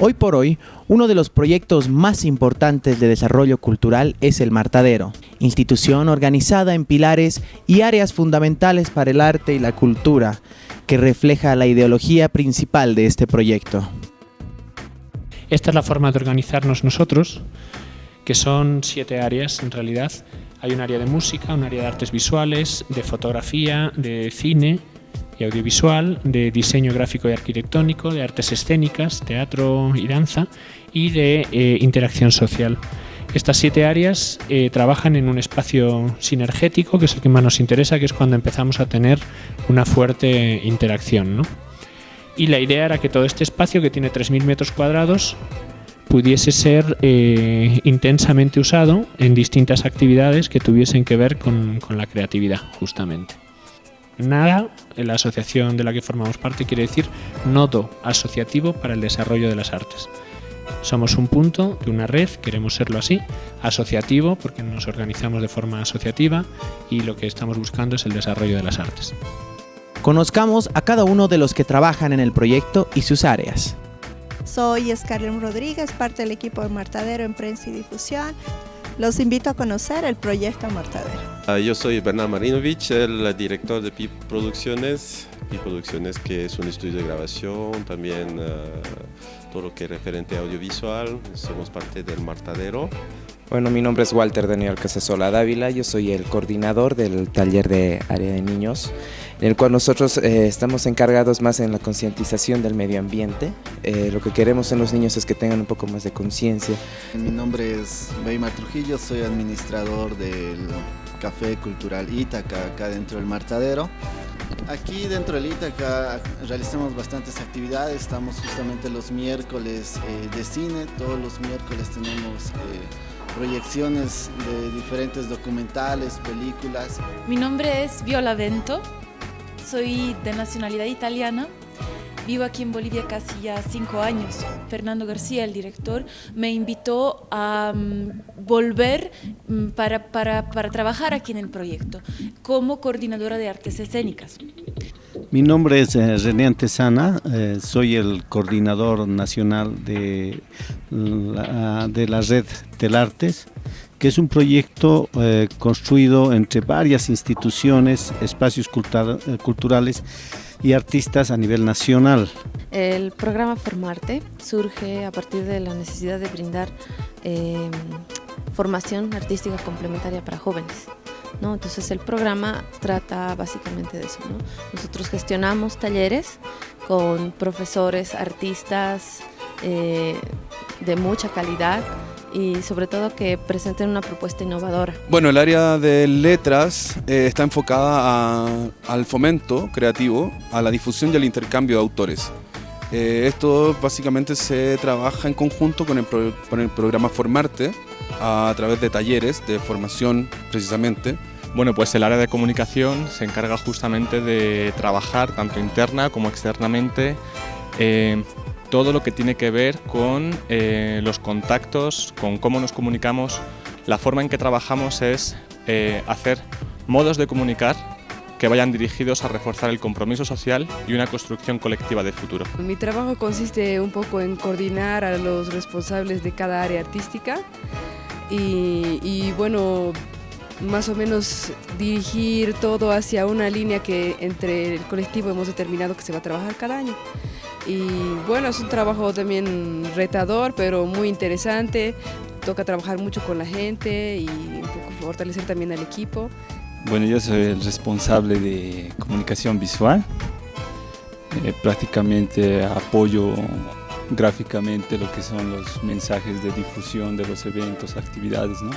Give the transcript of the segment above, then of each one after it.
Hoy por hoy, uno de los proyectos más importantes de desarrollo cultural es el Martadero, institución organizada en pilares y áreas fundamentales para el arte y la cultura, que refleja la ideología principal de este proyecto. Esta es la forma de organizarnos nosotros, que son siete áreas en realidad. Hay un área de música, un área de artes visuales, de fotografía, de cine, y audiovisual, de diseño gráfico y arquitectónico, de artes escénicas, teatro y danza y de eh, interacción social. Estas siete áreas eh, trabajan en un espacio sinergético, que es el que más nos interesa, que es cuando empezamos a tener una fuerte interacción. Y la idea era que todo este espacio, que tiene 3.000 metros cuadrados, pudiese ser eh, intensamente usado en distintas actividades que tuviesen que ver con la creatividad, justamente. Nada, en la asociación de la que formamos parte, quiere decir nodo asociativo para el desarrollo de las artes. Somos un punto de una red, queremos serlo así, asociativo, porque nos organizamos de forma asociativa y lo que estamos buscando es el desarrollo de las artes. Conozcamos a cada uno de los que trabajan en el proyecto y sus áreas. Soy Scarlett Rodríguez, parte del equipo de Martadero en Prensa y Difusión. Los invito a conocer el proyecto Martadero. Ah, yo soy Bernard Marinovich, el director de PIP Producciones. PIP Producciones que es un estudio de grabación, también ah, todo lo que es referente audiovisual. Somos parte del Martadero. Bueno, mi nombre es Walter Daniel Casasola Dávila, yo soy el coordinador del taller de área de niños, en el cual nosotros eh, estamos encargados más en la concientización del medio ambiente. Eh, lo que queremos en los niños es que tengan un poco más de conciencia. Mi nombre es Weimar Trujillo, soy administrador del Café Cultural Ítaca, acá dentro del Martadero. Aquí dentro del Ítaca realizamos bastantes actividades, estamos justamente los miércoles eh, de cine, todos los miércoles tenemos proyecciones de diferentes documentales, películas. Mi nombre es Viola Vento, soy de nacionalidad italiana. Vivo aquí en Bolivia casi ya cinco años. Fernando García, el director, me invitó a mm, volver mm, para, para, para trabajar aquí en el proyecto como coordinadora de artes escénicas. Mi nombre es eh, René Antesana, eh, soy el coordinador nacional de de la red Telartes, que es un proyecto eh, construido entre varias instituciones, espacios culturales y artistas a nivel nacional. El programa Formarte surge a partir de la necesidad de brindar formación artística complementaria para jóvenes. Entonces el programa trata básicamente de eso. Nosotros gestionamos talleres con profesores, artistas eh, de mucha calidad y sobre todo que presenten una propuesta innovadora. Bueno, el área de letras eh, está enfocada al fomento creativo, a la difusión y al intercambio de autores. Eh, esto básicamente se trabaja en conjunto con el, con el programa Formarte, a través de talleres de formación precisamente. Bueno, pues el área de comunicación se encarga justamente de trabajar tanto interna como externamente eh, todo lo que tiene que ver con eh, los contactos, con cómo nos comunicamos. La forma en que trabajamos es eh, hacer modos de comunicar que vayan dirigidos a reforzar el compromiso social y una construcción colectiva de futuro. Mi trabajo consiste un poco en coordinar a los responsables de cada área artística y, bueno, más o menos dirigir todo hacia una línea que entre el colectivo hemos determinado que se va a trabajar cada año. Y bueno, es un trabajo también retador, pero muy interesante. Toca trabajar mucho con la gente y fortalecer también al equipo. Bueno, yo soy el responsable de comunicación visual. Eh, prácticamente apoyo gráficamente lo que son los mensajes de difusión de los eventos, actividades, ¿no?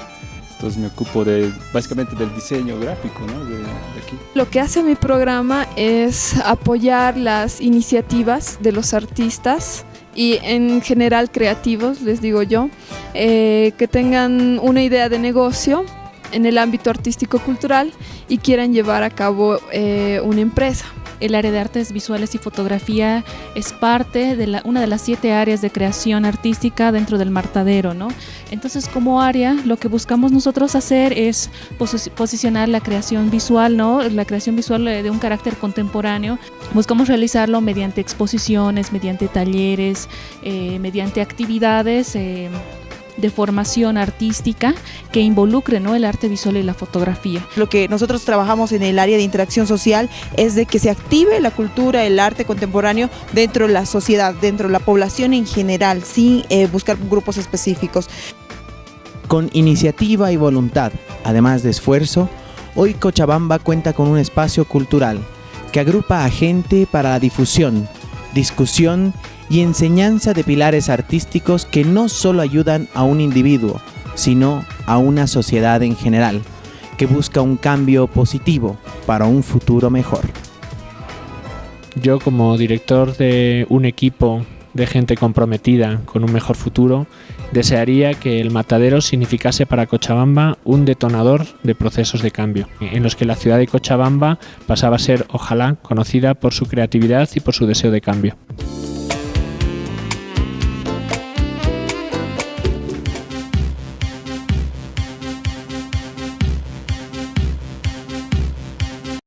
Entonces me ocupo de, básicamente del diseño gráfico ¿no? de, aquí. Lo que hace mi programa es apoyar las iniciativas de los artistas y en general creativos, les digo yo, eh, que tengan una idea de negocio en el ámbito artístico-cultural y quieran llevar a cabo eh, una empresa. El área de artes visuales y fotografía es parte de la, una de las siete áreas de creación artística dentro del Martadero, ¿no? Entonces, como área, lo que buscamos nosotros hacer es posicionar la creación visual, ¿no? La creación visual de un carácter contemporáneo. Buscamos realizarlo mediante exposiciones, mediante talleres, eh, mediante actividades. Eh, de formación artística que involucre ¿no? el arte visual y la fotografía. Lo que nosotros trabajamos en el área de interacción social es de que se active la cultura, el arte contemporáneo dentro de la sociedad, dentro de la población en general, sin eh, buscar grupos específicos. Con iniciativa y voluntad, además de esfuerzo, hoy Cochabamba cuenta con un espacio cultural que agrupa a gente para la difusión, discusión y enseñanza de pilares artísticos que no solo ayudan a un individuo, sino a una sociedad en general, que busca un cambio positivo para un futuro mejor. Yo como director de un equipo de gente comprometida con un mejor futuro, desearía que el matadero significase para Cochabamba un detonador de procesos de cambio, en los que la ciudad de Cochabamba pasaba a ser, ojalá, conocida por su creatividad y por su deseo de cambio.